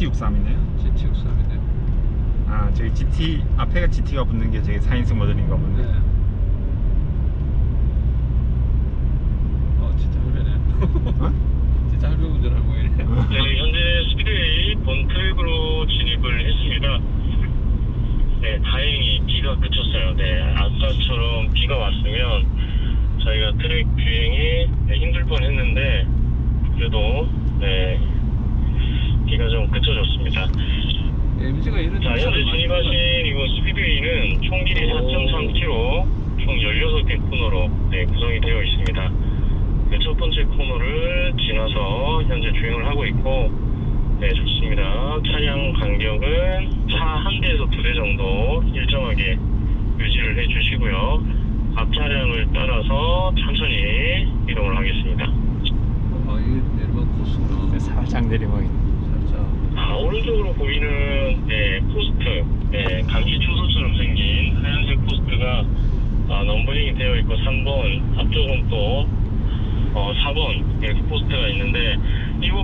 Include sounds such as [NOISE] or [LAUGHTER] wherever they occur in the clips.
GT63이네요. GT63이네. 아 저기 GT 앞에가 GT가 붙는 게 저기 4인승 모델인가 보네. 네. 2배 정도 일정하게 유지를 해 주시고요. 앞 차량을 따라서 천천히 이동을 하겠습니다. 아, 이게 내리막 코스구나. 살짝 내리막이. 살짝. 아, 오른쪽으로 보이는 네, 포스트, 네, 감시 초소처럼 생긴 하얀색 포스트가 아, numbering이 되어 있고 3번, 앞쪽은 또 어, 4번 이렇게 포스트가 있는데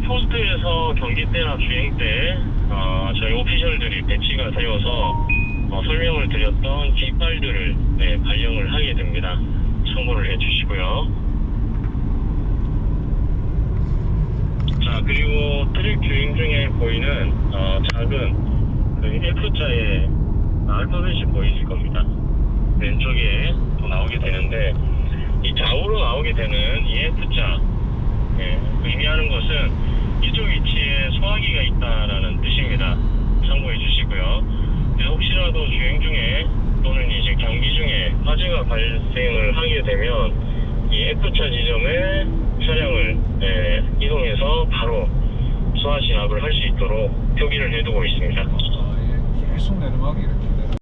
포스트에서 경기 때나 주행 때 어, 저희 오피셜들이 배치가 되어서 어, 설명을 드렸던 깃발들을 네, 발령을 하게 됩니다. 참고를 해주시고요. 자 그리고 트랙 주행 중에 보이는 어, 작은 그 F자의 알파벳이 보이실 겁니다. 왼쪽에 또 나오게 되는데 이 좌우로 나오게 되는 이 F자 예, 의미하는 것은 이쪽 위치에 소화기가 있다라는 뜻입니다. 참고해 주시고요. 그래서 혹시라도 주행 중에 또는 이제 경기 중에 화재가 발생을 하게 되면 이 F차 지점에 차량을 예, 이동해서 바로 소화 진압을 할 수 있도록 표기를 해두고 있습니다. 아, 이게 계속 내리막이 이렇게 내려.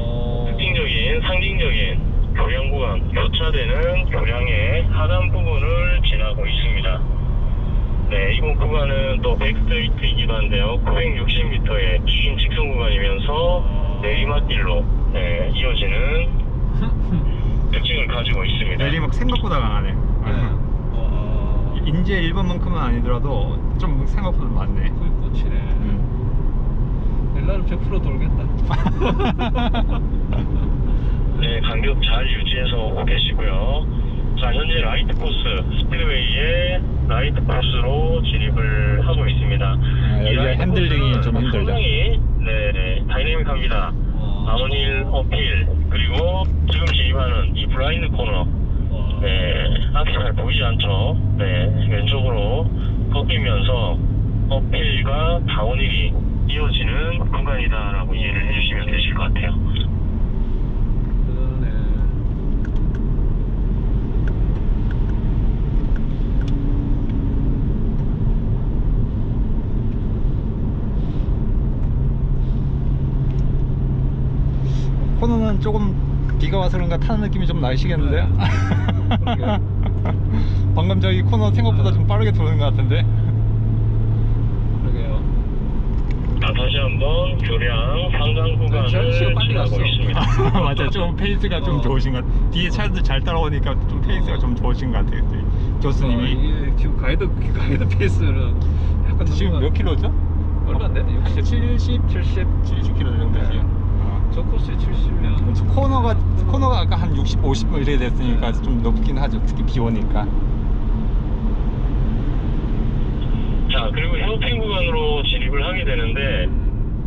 어, 특징적인 상징적인 교량 구간 교차되는 교량의 하단 부분을 지나고 있습니다. 네, 이번 구간은 또 백스트리트이기도 한데요. 960m의 긴 직선 구간이면서 내리막길로 네, 이어지는 [LAUGHS] 특징을 가지고 있습니다. 내리막 생각보다 강하네. 네. 와, 인제 1번만큼은 아니더라도 좀 생각보다 많네. 거의 꽃이네. 음. 넬라는 100% 돌겠다. [LAUGHS] 네, 간격 잘 유지해서 오고 계시고요. 자, 현재 right 코스, 스피드웨이의 right 코스로 진입을 하고 있습니다. 아, 이 여기가 핸들링이 좀. 상당히 네, 네, 다이내믹합니다. 와, downhill uphill, 그리고 지금 진입하는 이 블라인드 코너, 와. 네, 앞이 잘 보이지 않죠? 네, 왼쪽으로 꺾이면서 uphill과 downhill이 이어지는 구간이다라고 이해를 해주시면 되실 것 같아요. 그러네. 코너는 조금 비가 와서 그런가 타는 느낌이 좀 나시겠는데요? 네. [LAUGHS] 방금 저기 코너 생각보다 좀 빠르게 도는 것 같은데? 그러게요. 자, 다시 한번 교량 상당 구간을 저 시간 빨리 지나고 갔어. 있습니다. [LAUGHS] 맞아 좀 페이스가 좀 어. 좋으신 것 같아요 뒤에 차들 잘 따라오니까 좀 페이스가 어. 좀 좋으신 것 같아요 저희 어, 교수님이 이게 지금 가이드 가이드 페이스는 약간 지금 몇 킬로죠? 얼마 안 되네. 60, 70, 70. 70 킬로 정도 네. 저 코스에 70면 코너가 코너가 아까 한 60, 50 이렇게 됐으니까 좀 높긴 하죠 특히 비 오니까 자, 그리고 헤어핀 구간으로 진입을 하게 되는데,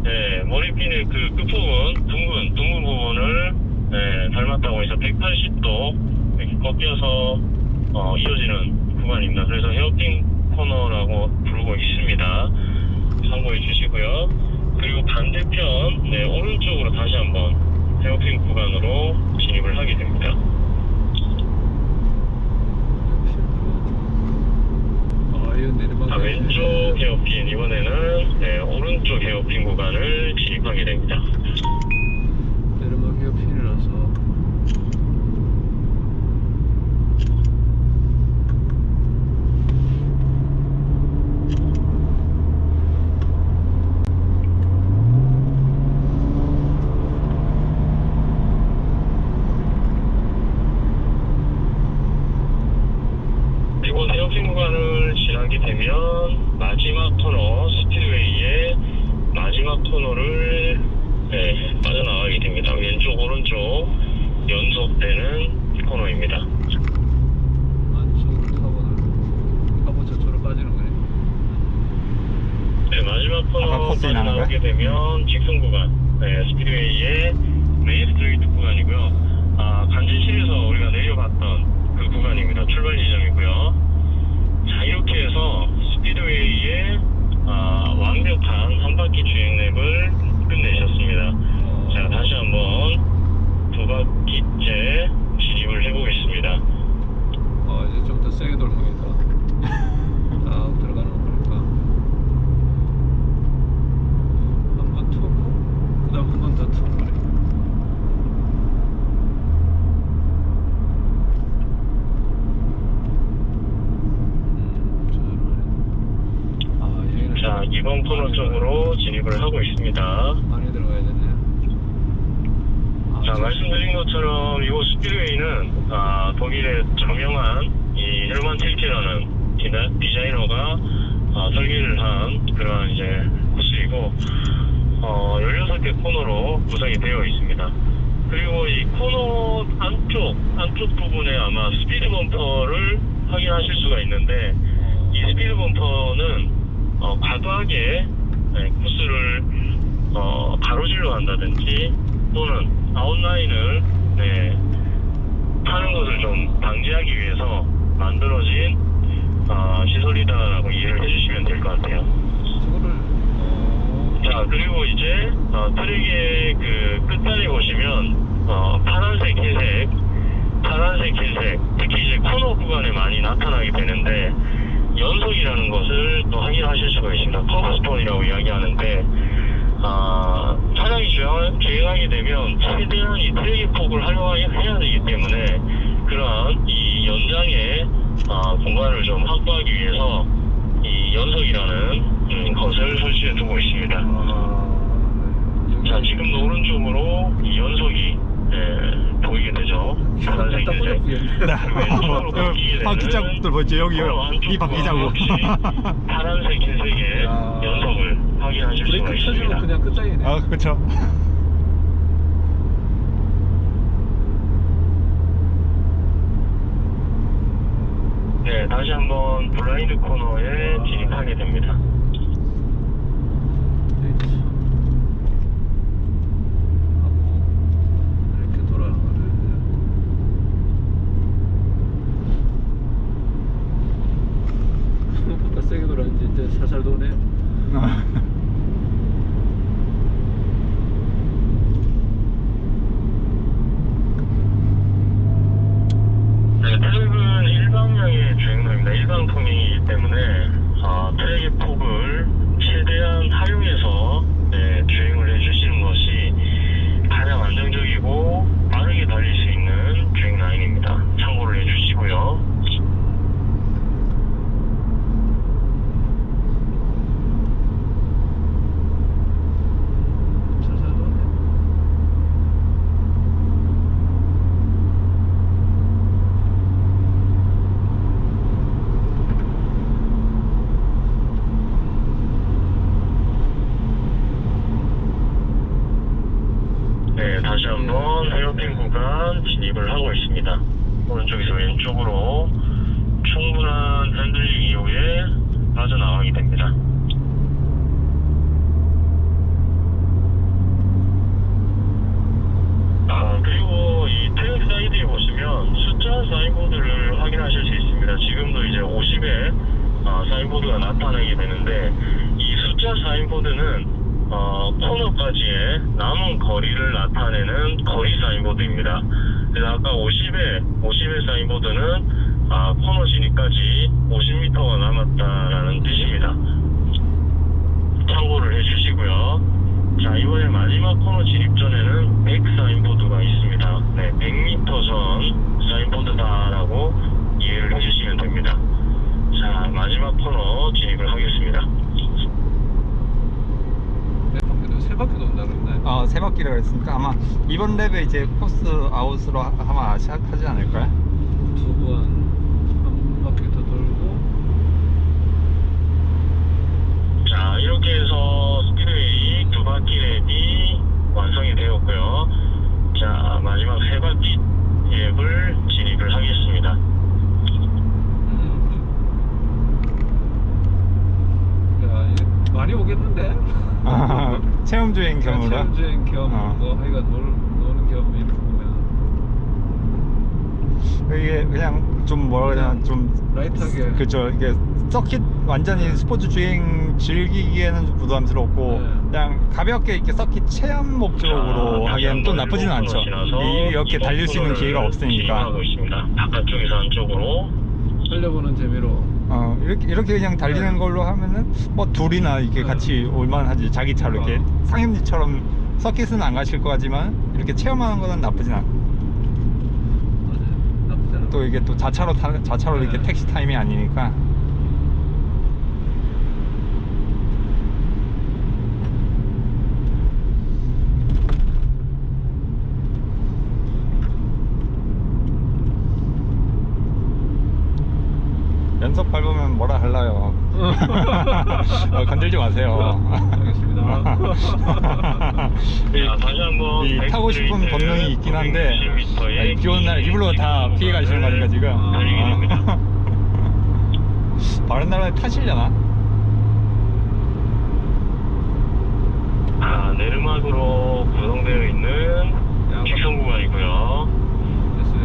네, 머리핀의 그 끝부분, 둥근, 둥근 부분을 네, 닮았다고 해서 180도 이렇게 꺾여서 어, 이어지는 구간입니다. 그래서 헤어핀 코너라고 부르고 있습니다. 참고해 주시고요. 그리고 반대편, 네, 오른쪽으로 다시 한번 헤어핀 구간으로 진입을 하게 됩니다. 아, 이거 내리막. 자, 왼쪽 헤어핀, 이번에는 네, 오른쪽 헤어핀 구간을 진입하게 됩니다. 내리막 헤어핀이라서. 이곳 헤어핀 구간 코너까지 지나는 거야? 나오게 되면 직선 구간, 네, 스피드웨이의 main straight 구간이고요. 아, 관제실에서 우리가 내려봤던 그 구간입니다. 출발 지점이고요. 자, 이렇게 해서 스피드웨이의 아, 완벽한 한 바퀴 주행 랩을 끝내셨습니다. 자, 다시 한번 두 바퀴째 진입을 해보겠습니다. 어, 이제 좀 더 세게 돌아가겠다. 아, 들어가는 거 보니까. 한 번 투고, 그 다음 한 번 더 투고 그래. 음, 아, 좀 2번 코너 쪽으로 진입을 하고 있습니다. 많이 들어가야 되네. 아, 자, 저- 말씀드린 것처럼 이 스피드웨이는 아, 독일의 저명한 이 헬만 틸케라는 디나- 디자이너가 아, 설계를 한 그런 이제 코스이고 어, 16개 코너로 구성이 되어 있습니다. 그리고 이 코너 안쪽 안쪽 부분에 아마 스피드 범퍼를 확인하실 수가 있는데 어, 이 스피드 범퍼는 어, 과도하게 네, 코스를 어, 가로질러 한다든지 또는 아웃라인을 네, 타는 것을 좀 방지하기 위해서 만들어진 어, 시설이다라고 이해를 해주시면 될 것 같아요. 어, 자 그리고 이제 어, 트랙의 그 끝단에 보시면 어, 파란색, 흰색, 파란색, 흰색 특히 이제 코너 구간에 많이 나타나게 되는데 것을 또 확인하실 수가 있습니다. 커브스톤이라고 이야기하는데 아, 차량이 주행, 주행하게 되면 최대한 이 트랙의 폭을 활용해야 되기 때문에 그러한 이 연장의 아, 공간을 좀 확보하기 위해서 이 연속이라는 음, 것을 설치해 두고 있습니다. 아, 여기- 자, 지금도 오른쪽으로 이 연속이 예, 보이게 되죠. 바뀌게 그 바퀴 자국들 보이죠? 여기 코너 안쪽 이 바퀴 자국. 파란색, 흰색의 야. 연속을 확인하실 수가 있습니다. 그냥 끝장이네. 아 그렇죠. 네, 다시 한번 블라인드 코너에 진입하게 됩니다. 에이치. 하고 이렇게 돌아가는 거를 바깥 세게 돌았는지 이제 살살 도네. 네, 트랙은 일방향의 주행로입니다. 일방 통행이기 때문에 어, 트랙의 폭을 최대한 활용해서 네, 주행을 해주시는 것이 가장 안정적이고 빠르게 달릴 수 있는 주행 라인입니다. 참고를 해주시고요. 살살 도네. 네, 다시 한번 헤어핀 구간 진입을 하고 있습니다. 오른쪽에서 왼쪽으로 충분한 핸들링 이후에 빠져나가게 됩니다. 아, 그리고 이 track side에 보시면 숫자 signboard를 확인하실 수 있습니다. 지금도 이제 50에 아, signboard가 나타나게 되는데 이 숫자 사인보드는 어, 코너까지의 남은 거리를 나타내는 거리 사인보드입니다. 그래서 아까 50에 50의 사인보드는 아, 코너 진입까지 50m가 남았다라는 뜻입니다. 참고를 해주시고요. 자, 이번에 마지막 코너 진입 전에는 100 사인보드가 있습니다. 네, 100m 전 사인보드다라고 이해를 해주시면 됩니다. 자, 마지막 코너 진입을 하겠습니다. 몇 바퀴도 세 바퀴 돈다 그랬네. 어, 세 바퀴라 그랬으니까 아마 이번 랩에 이제 코스 아웃으로 하- 아마 시작하지 않을까요? 두번한 바퀴 더 돌고 자, 이렇게 해서 스피드웨이 두 바퀴 랩이 완성이 되었고요. 자, 마지막 세 바퀴 랩을 진입을 하겠습니다. 음. 야, 이게 많이 오긴 모르겠는데. 아, 체험 주행 겸으로. 체험 주행 겸, 어. 뭐 하여간 놀, 노는 겸 이렇게 보면 이게 그냥 좀 뭐라 그러냐 좀 라이트하게. 그죠 이게 서킷 완전히 스포츠 주행 즐기기에는 좀 부담스럽고 네. 그냥 가볍게 이렇게 서킷 체험 목적으로 자, 하기에는 또 다시 나쁘지는 않죠 이- 이렇게 달릴 수 있는 기회가 없으니까. 바깥쪽에서 안쪽으로 살려보는 재미로. 어, 이렇게 이렇게 그냥 달리는 네. 걸로 하면은 뭐 둘이나 이렇게 네. 같이 올만하지 자기 차로 이렇게 어. 상임지처럼 서킷은 안 가실 것 같지만 이렇게 체험하는 거는 나쁘진 않아. 또 이게 또 자차로 타, 자차로 이렇게 네. 택시 타임이 아니니까. 연속 밟으면 뭐라 할라요. [LAUGHS] 어, 건들지 마세요. 알겠습니다. [LAUGHS] 이- 자, 다시 한번 이 타고 싶은 본능이 있긴 한데 960m 의 아니, 비 오는 날 일부러 다 피해 가시는 거니까 지금 달리게 됩니다. [LAUGHS] 다른 나라에 타시려나? 아, 내르막으로 구성되어 있는 직선 구간이고요.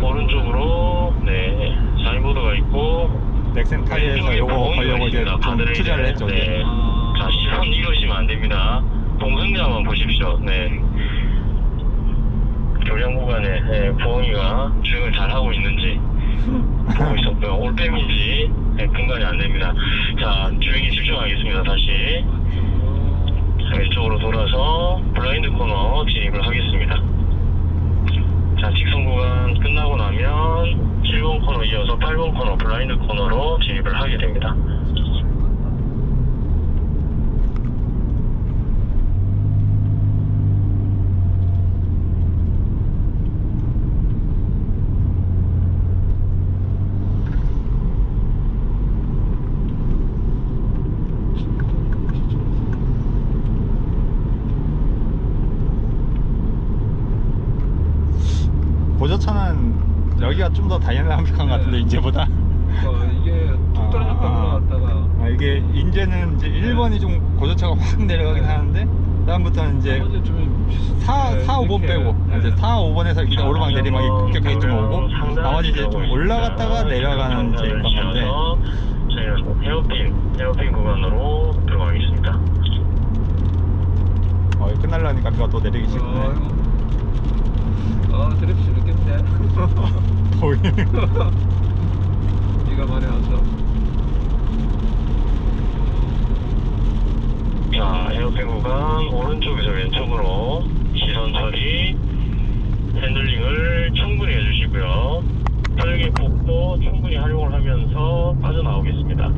오른쪽으로 네 사인보드가 있고 넥센 타이에서 왼쪽에 요거 걸려고 이제. 좀 투자를 했죠. 네. 자 시선 잃으시면 안 됩니다. 동승자만 보십시오. 네. 교량 구간에 네, 부엉이가 주행을 잘 하고 있는지 보고 있었고요. 올빼미인지 네, 분간이 안 됩니다. 자 주행에 집중하겠습니다. 다시 자, 왼쪽으로 돌아서 블라인드 코너 진입을 하겠습니다. 자, 직선 구간 끝나고 나면 7번 코너 이어서 8번 코너 블라인드 코너로 진입을 하게 됩니다. 보 좀더 다이나믹한 것 같은데 네. 이제보다 어, 이게 툭 떨어졌다 올라갔다가 아, 이게 이제는 이제 1번이 좀 고조차가 확 내려가긴 네. 하는데 다음부터는 이제 나머지 좀 비슷- 4, 네, 4, 5번 이렇게, 빼고 네. 이제 4, 5번에서 이렇게 자, 오르막 내리막이 급격하게 좀 오고 나머지 이제 좀 올라갔다가 있습니다. 내려가는 이제 건데 저희는 헤어핀, 헤어핀 구간으로 들어가겠습니다. 어, 끝날라니까 비가 또 내리기 시작하네 아이고. 아 드립 재밌겠네 [LAUGHS] 보이네 [LAUGHS] 네가 말해 왔어 자, 헤어핀 구간 오른쪽에서 왼쪽으로 시선 처리, 핸들링을 충분히 해주시고요. 혈기 폭도 충분히 활용을 하면서 빠져나오겠습니다.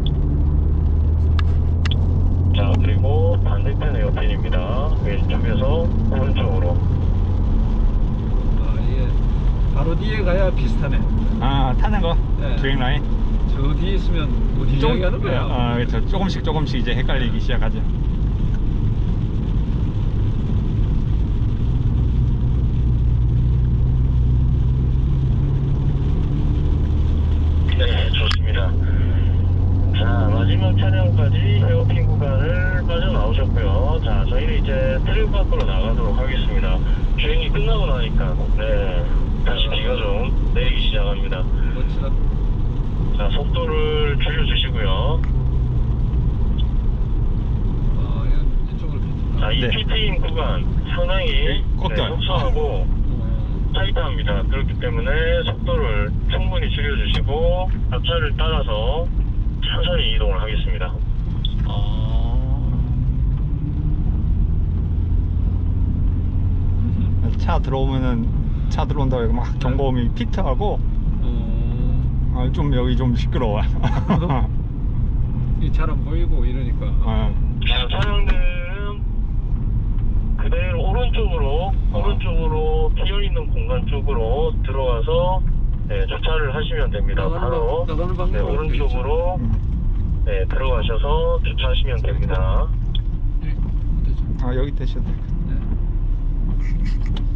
자, 그리고 반대편 에어핀입니다. 왼쪽에서 오른쪽으로. 아 이게 바로 뒤에 가야 비슷하네 아 타는 거 네. 주행 라인 저 뒤에 있으면 어디 이야기하는 거야 아, 그렇죠. 조금씩 조금씩 이제 헷갈리기 시작하죠. 네, 좋습니다. 자, 마지막 차량까지 헤어핀 구간을 빠져나오셨고요. 자, 저희는 이제 트랙 밖으로 나가도록 하겠습니다. 주행이 끝나고 나니까, 네, 다시 비가 좀 내리기 자, 속도를 줄여주시고요. 아 이쪽으로 자, 이 네. PT인 구간 상당히 네, 꺾여요. 네, 협소하고 어, 타이트합니다. 그렇기 때문에 속도를 충분히 줄여주시고 앞차를 따라서 천천히 이동을 하겠습니다. 차 들어오면은 차 들어온다고 해서 막 경고음이 피트하고 어, 아, 좀 여기 좀 시끄러워. [LAUGHS] 이잘안 보이고 이러니까 아, 자, 차량들은 그대로 오른쪽으로, 오른쪽으로 비어 있는 공간 쪽으로 들어와서 네, 주차를 하시면 됩니다. 바로 방- 네, 오른쪽으로 음. 네, 들어가셔서 주차하시면 됩니다. 네? 아 여기 되셔도 될것 같아요. 네.